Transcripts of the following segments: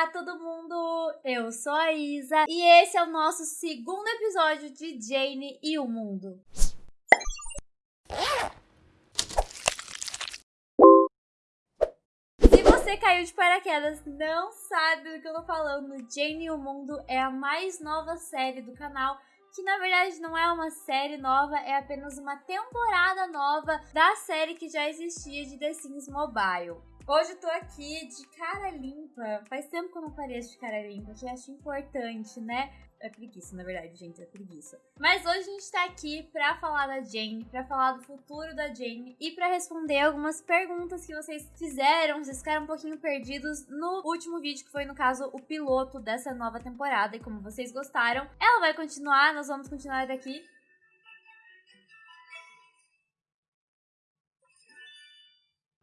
Olá, todo mundo! Eu sou a Isa e esse é o nosso segundo episódio de Jane e o Mundo. Se você caiu de paraquedas, não sabe do que eu tô falando, Jane e o Mundo é a mais nova série do canal que na verdade não é uma série nova, é apenas uma temporada nova da série que já existia de The Sims Mobile. Hoje eu tô aqui de cara limpa. Faz tempo que eu não pareço de cara limpa, que eu acho importante, né? É preguiça, na verdade, gente, é preguiça. Mas hoje a gente tá aqui pra falar da Jane, pra falar do futuro da Jane e pra responder algumas perguntas que vocês fizeram, vocês ficaram um pouquinho perdidos no último vídeo, que foi, no caso, o piloto dessa nova temporada. E como vocês gostaram, ela vai continuar, nós vamos continuar daqui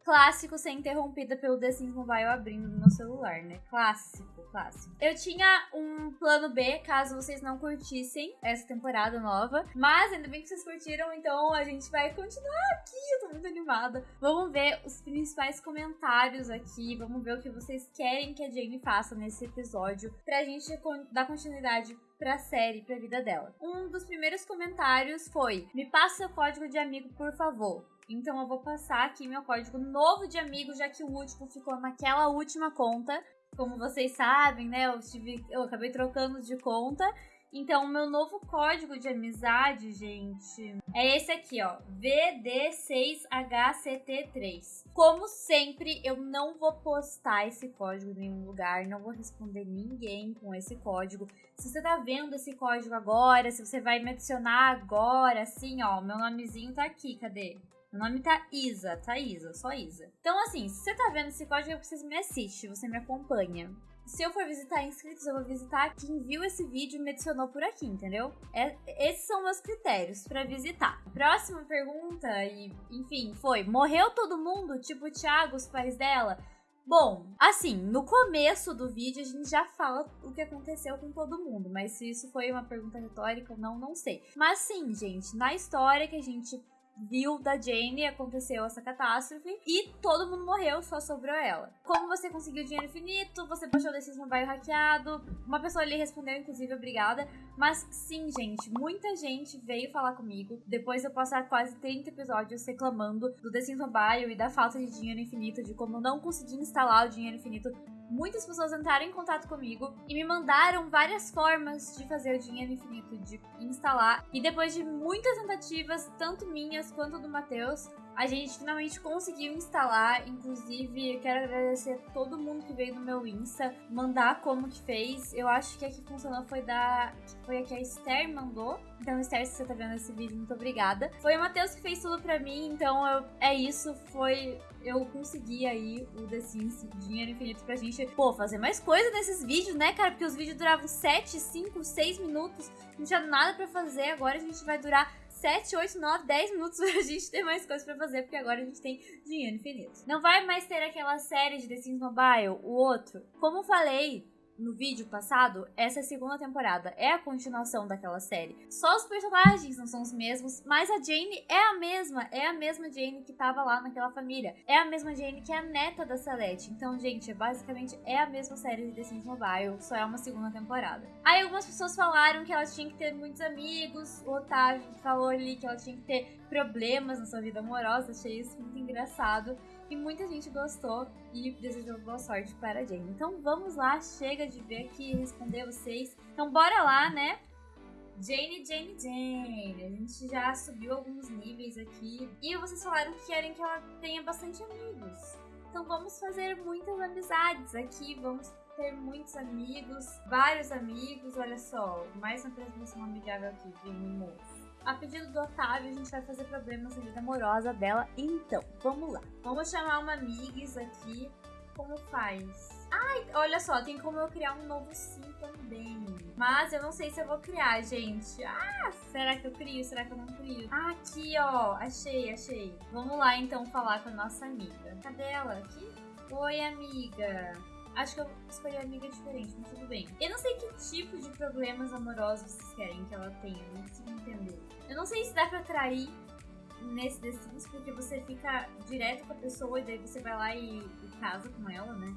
clássico ser interrompida pelo The Sims Mobile abrindo no meu celular, né? Clássico, clássico. Eu tinha um plano B, caso vocês não curtissem essa temporada nova. Mas ainda bem que vocês curtiram, então a gente vai continuar aqui. Eu tô muito animada. Vamos ver os principais comentários aqui. Vamos ver o que vocês querem que a Jane faça nesse episódio. Pra gente dar continuidade pra série, pra vida dela. Um dos primeiros comentários foi: Me passa seu código de amigo, por favor. Então eu vou passar aqui meu código novo de amigo, já que o último ficou naquela última conta. Como vocês sabem, né? Eu, tive, eu acabei trocando de conta. Então, o meu novo código de amizade, gente, é esse aqui, ó. VD6HCT3. Como sempre, eu não vou postar esse código em nenhum lugar, não vou responder ninguém com esse código. Se você tá vendo esse código agora, se você vai me adicionar agora, assim, ó, meu nomezinho tá aqui, cadê? Meu nome tá Isa, tá Isa, só Isa. Então, assim, se você tá vendo esse código, eu preciso me assiste, você me acompanha. Se eu for visitar inscritos, eu vou visitar quem viu esse vídeo e me adicionou por aqui, entendeu? É, esses são meus critérios para visitar. Próxima pergunta, e enfim, foi: morreu todo mundo, tipo o Thiago, os pais dela? Bom, assim, no começo do vídeo a gente já fala o que aconteceu com todo mundo, mas se isso foi uma pergunta retórica não, não sei. Mas sim, gente, na história que a gente viu da Jane aconteceu essa catástrofe e todo mundo morreu, só sobrou ela. Como você conseguiu dinheiro infinito? Você baixou desses mobile hackeado? Uma pessoa ali respondeu, inclusive, obrigada. Mas sim, gente, muita gente veio falar comigo depois de eu passar quase 30 episódios reclamando do The Sims Mobile e da falta de dinheiro infinito, de como eu não consegui instalar o dinheiro infinito muitas pessoas entraram em contato comigo e me mandaram várias formas de fazer o dinheiro infinito, de instalar. E depois de muitas tentativas, tanto minhas quanto do Matheus, a gente finalmente conseguiu instalar. Inclusive, eu quero agradecer a todo mundo que veio no meu Insta, mandar como que fez. Eu acho que a que funcionou foi da. Foi a que a Esther mandou. Então, Esther, se você tá vendo esse vídeo, muito obrigada. Foi o Matheus que fez tudo pra mim, então eu, é isso. Foi. Eu consegui aí o The Sims Dinheiro Infinito pra gente, pô, fazer mais coisa nesses vídeos, né, cara? Porque os vídeos duravam 7, 5, 6 minutos, não tinha nada pra fazer. Agora a gente vai durar 7, 8, 9, 10 minutos pra gente ter mais coisas pra fazer, porque agora a gente tem dinheiro infinito. Não vai mais ter aquela série de The Sims Mobile, o outro. Como falei, no vídeo passado, essa é segunda temporada, é a continuação daquela série. Só os personagens não são os mesmos, mas a Jane é a mesma, é a mesma Jane que tava lá naquela família. É a mesma Jane que é a neta da Celeste. Então, gente, basicamente é a mesma série de The Sims Mobile, só é uma segunda temporada. Aí algumas pessoas falaram que ela tinha que ter muitos amigos, o Otávio falou ali que ela tinha que ter problemas na sua vida amorosa, achei isso muito engraçado. E muita gente gostou e desejou boa sorte para a Jane. Então vamos lá, chega de ver aqui e responder vocês. Então bora lá, né? Jane, Jane, Jane. A gente já subiu alguns níveis aqui. E vocês falaram que querem que ela tenha bastante amigos. Então vamos fazer muitas amizades aqui. Vamos ter muitos amigos, vários amigos. Olha só, mais uma apresentação amigável aqui de moço. A pedido do Otávio, a gente vai fazer problemas na vida amorosa dela. Então, vamos lá. Vamos chamar uma amigues aqui. Como faz? Ai, olha só, tem como eu criar um novo sim também. Mas eu não sei se eu vou criar, gente. Ah, será que eu crio? Será que eu não crio? Ah, aqui, ó. Achei, achei. Vamos lá, então, falar com a nossa amiga. Cadê ela? Aqui? Oi, amiga. Acho que eu escolhi uma amiga diferente, mas tudo bem. Eu não sei que tipo de problemas amorosos vocês querem que ela tenha, não consigo entender. Eu não sei se dá pra trair nesse The Sims, porque você fica direto com a pessoa e daí você vai lá e, e casa com ela, né?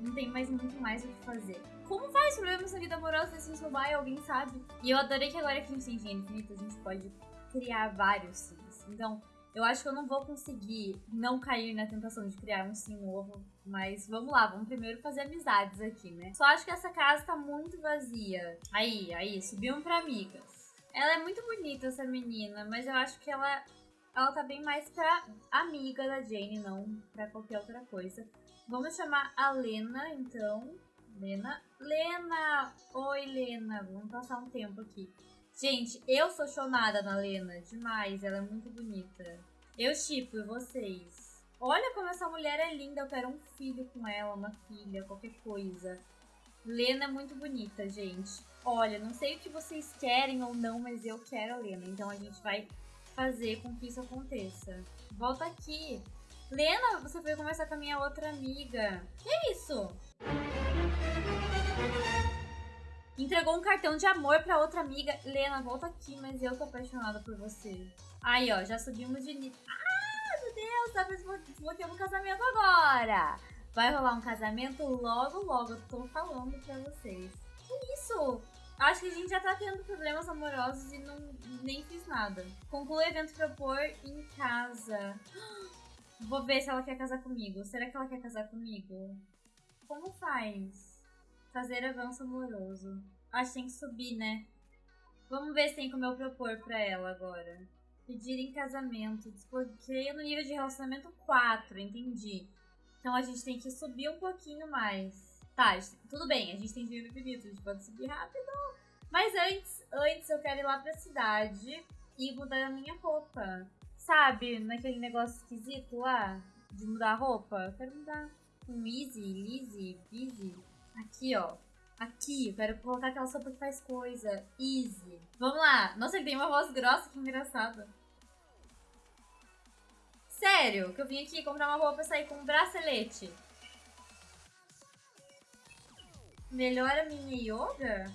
não tem mais muito mais o que fazer. Como faz problemas na vida amorosa desse Sims Mobile, alguém sabe? E eu adorei que agora que a gente tem dinheiro infinito, a gente pode criar vários Sims. Então, eu acho que eu não vou conseguir não cair na tentação de criar um sim novo. Mas vamos lá, vamos primeiro fazer amizades aqui, né? Só acho que essa casa tá muito vazia. Aí, aí, subimos pra amigas. Ela é muito bonita, essa menina, mas eu acho que ela, ela tá bem mais pra amiga da Jane, não pra qualquer outra coisa. Vamos chamar a Lena, então. Lena. Lena! Oi, Lena. Vamos passar um tempo aqui. Gente, eu sou chonada na Lena. Demais. Ela é muito bonita. Eu chipo, e vocês? Olha como essa mulher é linda. Eu quero um filho com ela, uma filha, qualquer coisa. Lena é muito bonita, gente. Olha, não sei o que vocês querem ou não, mas eu quero a Lena. Então a gente vai fazer com que isso aconteça. Volta aqui. Lena, você foi conversar com a minha outra amiga. Que isso? Entregou um cartão de amor pra outra amiga. Lena, volta aqui, mas eu tô apaixonada por você. Aí, ó, já subimos de nível. Ah, meu Deus, tá desbloqueando um casamento agora. Vai rolar um casamento logo, logo. Eu tô falando pra vocês. Que isso? Acho que a gente já tá tendo problemas amorosos e não, nem fiz nada. Conclui o evento propor em casa. Vou ver se ela quer casar comigo. Será que ela quer casar comigo? Como faz? Fazer avanço amoroso. Acho que tem que subir, né? Vamos ver se tem como eu propor pra ela agora. Pedir em casamento. Desbloqueio no nível de relacionamento 4, entendi. Então a gente tem que subir um pouquinho mais. Tá, tudo bem, a gente tem dinheiro infinito, a gente pode subir rápido. Mas antes, antes eu quero ir lá pra cidade e mudar a minha roupa. Sabe, naquele negócio esquisito lá de mudar a roupa? Eu quero mudar um easy, easy, busy. Aqui, ó. Aqui, eu quero colocar aquela sopa que faz coisa. Easy. Vamos lá. Nossa, ele tem uma voz grossa, que engraçado. Sério, que eu vim aqui comprar uma roupa pra sair com um bracelete. Melhora minha yoga?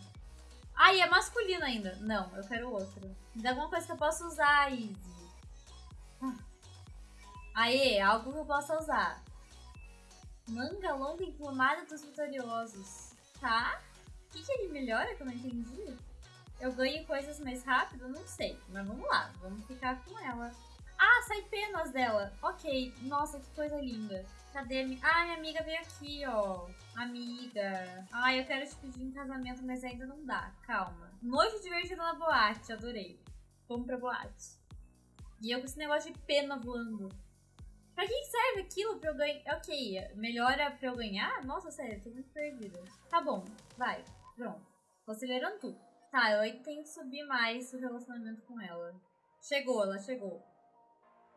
Ah, e é masculino ainda. Não, eu quero outro. Me dá alguma coisa que eu possa usar, Easy. Ah. Aê, algo que eu possa usar. Manga longa emplumada dos vitoriosos. Tá? O que, que ele melhora que eu não entendi? Eu ganho coisas mais rápido? Não sei. Mas vamos lá, vamos ficar com ela. Ah, sai penas dela. Ok. Nossa, que coisa linda. Cadê a Ah, minha amiga veio aqui, ó. Amiga. Ah, eu quero te pedir em casamento, mas ainda não dá. Calma. Noite divertida na boate. Adorei. Vamos pra boate. E eu com esse negócio de pena voando. Pra que serve aquilo pra eu ganhar? Ok, melhora pra eu ganhar? Nossa, sério, tô muito perdida. Tá bom, vai. Pronto. Tô acelerando tudo. Tá, eu tenho que subir mais o relacionamento com ela. Chegou, ela chegou.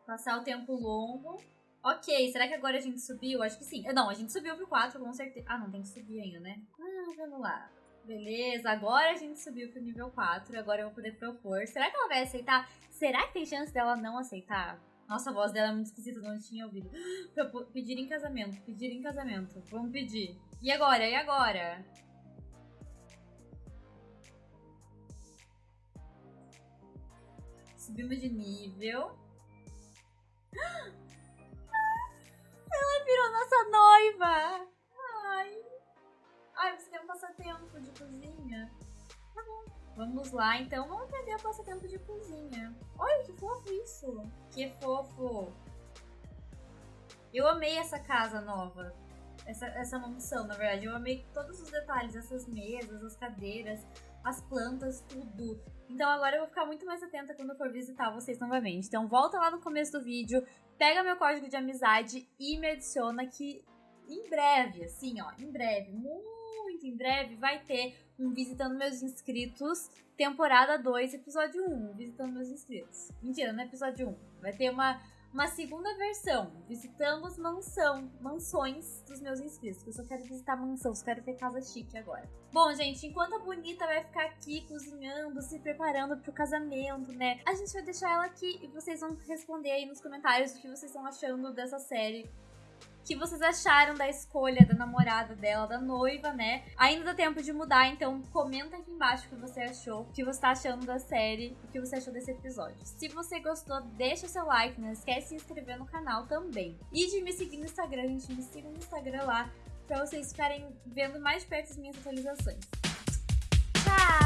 Passar o tempo longo. Ok, será que agora a gente subiu? Acho que sim. Não, a gente subiu pro 4, com certeza. Ah, não, tem que subir ainda, né? Ah, vamos lá. Beleza, agora a gente subiu pro nível 4. Agora eu vou poder propor. Será que ela vai aceitar? Será que tem chance dela não aceitar? Nossa, a voz dela é muito esquisita, não tinha ouvido. Pedir em casamento, pedir em casamento. Vamos pedir. E agora? E agora? Subimos de nível. Ela virou nossa noiva! Ai. Ai, você tem um passatempo de cozinha. Tá bom. Vamos lá, então vamos aprender o passatempo de cozinha. Olha que fofo isso! Que fofo! Eu amei essa casa nova. Essa, essa mansão, na verdade. Eu amei todos os detalhes, essas mesas, as cadeiras, as plantas, tudo. Então agora eu vou ficar muito mais atenta quando eu for visitar vocês novamente. Então volta lá no começo do vídeo, pega meu código de amizade e me adiciona que em breve, assim, ó, em breve, muito em breve, vai ter um Visitando Meus Inscritos, temporada 2, episódio 1, Visitando Meus Inscritos. Mentira, não é episódio 1. Vai ter uma, uma segunda versão, Visitamos Mansão, Mansões dos Meus Inscritos. Eu só quero visitar mansão, só quero ter casa chique agora. Bom, gente, enquanto a Bonita vai ficar aqui cozinhando, se preparando pro casamento, né? A gente vai deixar ela aqui e vocês vão responder aí nos comentários o que vocês estão achando dessa série que vocês acharam da escolha da namorada dela, da noiva, né? Ainda dá tempo de mudar, então comenta aqui embaixo o que você achou, o que você tá achando da série, o que você achou desse episódio. Se você gostou, deixa seu like, não esquece de se inscrever no canal também. E de me seguir no Instagram, gente, me siga no Instagram lá, pra vocês ficarem vendo mais perto as minhas atualizações. Tchau!